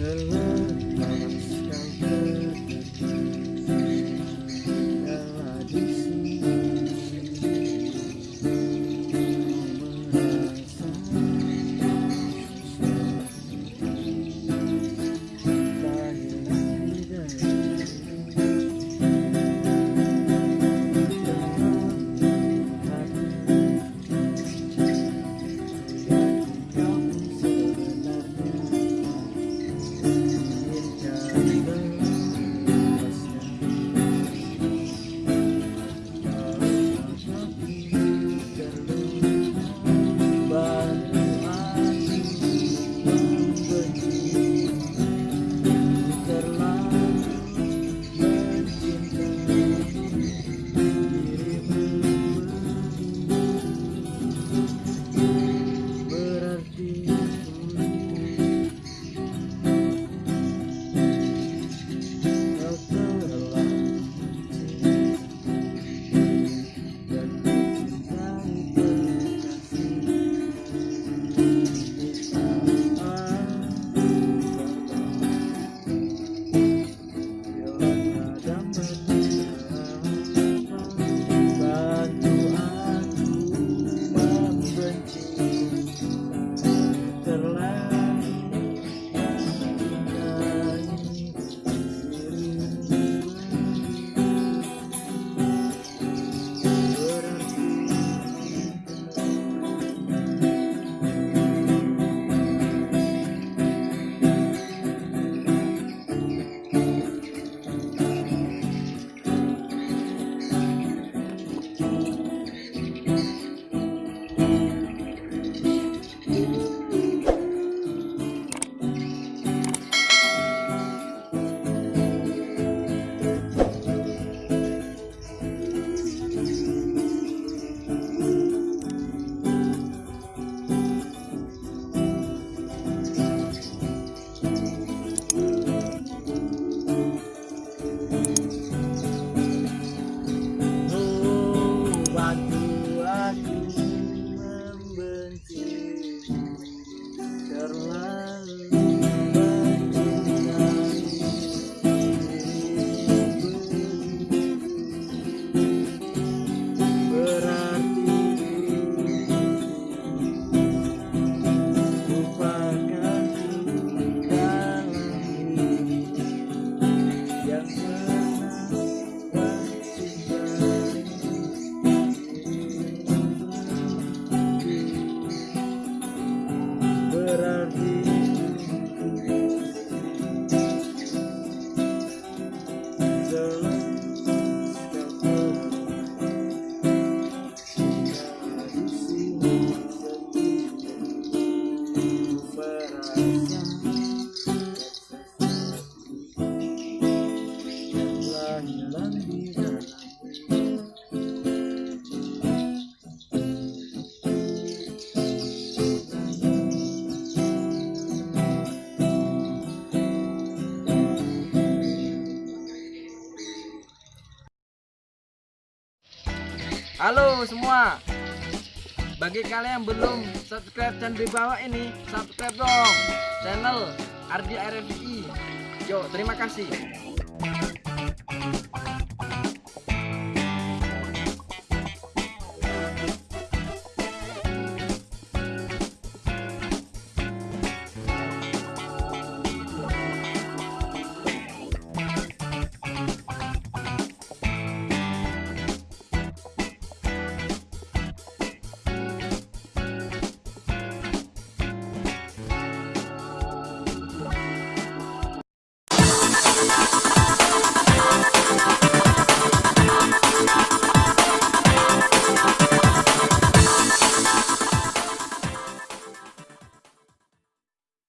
Shalom. Halo semua. Bagi kalian yang belum subscribe dan di bawah ini Subscribe dong Channel Ardi RFI Yo terima kasih